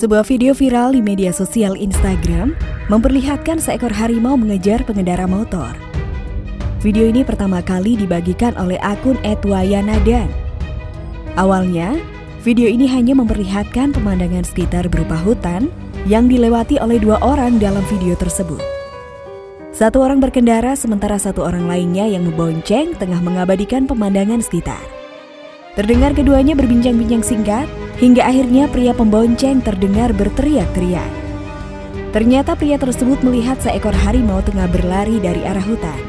Sebuah video viral di media sosial Instagram memperlihatkan seekor harimau mengejar pengendara motor. Video ini pertama kali dibagikan oleh akun @wayanadan. Awalnya, video ini hanya memperlihatkan pemandangan sekitar berupa hutan yang dilewati oleh dua orang dalam video tersebut. Satu orang berkendara sementara satu orang lainnya yang membonceng tengah mengabadikan pemandangan sekitar. Terdengar keduanya berbincang-bincang singkat hingga akhirnya pria pembonceng terdengar berteriak-teriak. Ternyata pria tersebut melihat seekor harimau tengah berlari dari arah hutan.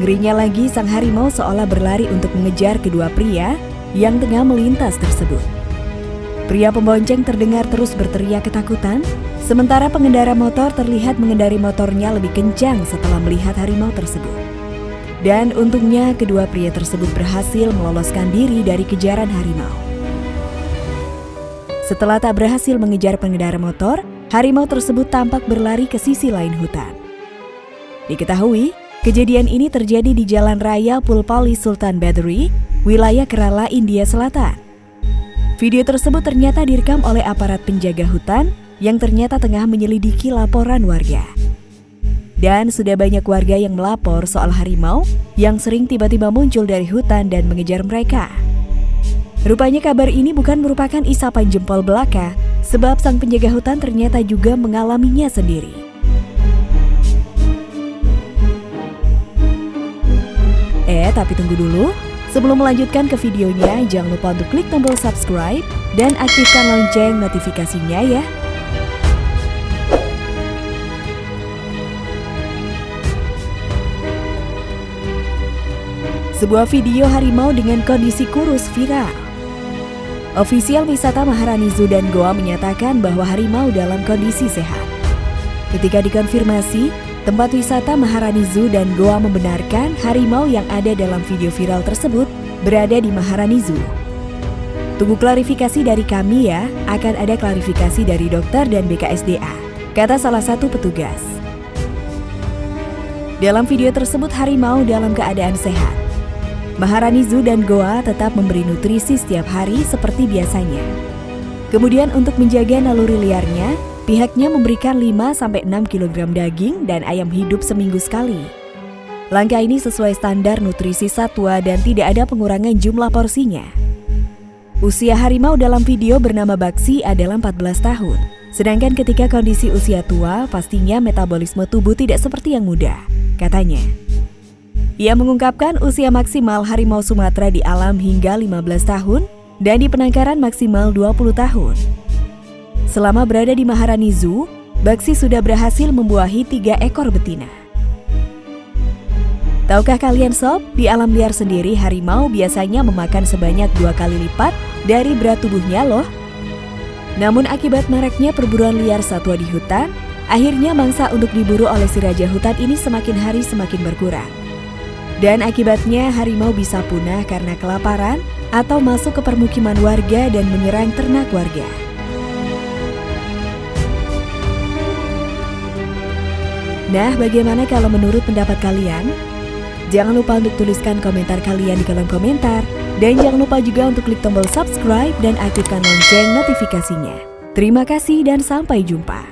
Ngerinya lagi sang harimau seolah berlari untuk mengejar kedua pria yang tengah melintas tersebut. Pria pembonceng terdengar terus berteriak ketakutan, sementara pengendara motor terlihat mengendari motornya lebih kencang setelah melihat harimau tersebut. Dan untungnya kedua pria tersebut berhasil meloloskan diri dari kejaran harimau. Setelah tak berhasil mengejar pengendara motor, harimau tersebut tampak berlari ke sisi lain hutan. Diketahui, kejadian ini terjadi di Jalan Raya Pulpali Sultan Battery, wilayah Kerala, India Selatan. Video tersebut ternyata direkam oleh aparat penjaga hutan yang ternyata tengah menyelidiki laporan warga. Dan sudah banyak warga yang melapor soal harimau yang sering tiba-tiba muncul dari hutan dan mengejar mereka. Rupanya kabar ini bukan merupakan isapan jempol belaka, sebab sang penjaga hutan ternyata juga mengalaminya sendiri. Eh, tapi tunggu dulu. Sebelum melanjutkan ke videonya, jangan lupa untuk klik tombol subscribe dan aktifkan lonceng notifikasinya ya. Sebuah video harimau dengan kondisi kurus viral. Ofisial wisata Maharani Zoo dan Goa menyatakan bahwa harimau dalam kondisi sehat. Ketika dikonfirmasi, tempat wisata Maharani Zoo dan Goa membenarkan harimau yang ada dalam video viral tersebut berada di Maharani Zoo. Tunggu klarifikasi dari kami ya, akan ada klarifikasi dari dokter dan BKSDA, kata salah satu petugas. Dalam video tersebut harimau dalam keadaan sehat. Maharani Zoo dan Goa tetap memberi nutrisi setiap hari seperti biasanya. Kemudian untuk menjaga naluri liarnya, pihaknya memberikan 5-6 kg daging dan ayam hidup seminggu sekali. Langkah ini sesuai standar nutrisi satwa dan tidak ada pengurangan jumlah porsinya. Usia harimau dalam video bernama Baksi adalah 14 tahun. Sedangkan ketika kondisi usia tua, pastinya metabolisme tubuh tidak seperti yang muda, katanya. Ia mengungkapkan usia maksimal harimau Sumatera di alam hingga 15 tahun dan di penangkaran maksimal 20 tahun. Selama berada di Maharani Zoo, Baksi sudah berhasil membuahi tiga ekor betina. Tahukah kalian sob, di alam liar sendiri harimau biasanya memakan sebanyak dua kali lipat dari berat tubuhnya loh. Namun akibat maraknya perburuan liar satwa di hutan, akhirnya mangsa untuk diburu oleh si raja hutan ini semakin hari semakin berkurang. Dan akibatnya harimau bisa punah karena kelaparan atau masuk ke permukiman warga dan menyerang ternak warga. Nah, bagaimana kalau menurut pendapat kalian? Jangan lupa untuk tuliskan komentar kalian di kolom komentar. Dan jangan lupa juga untuk klik tombol subscribe dan aktifkan lonceng notifikasinya. Terima kasih dan sampai jumpa.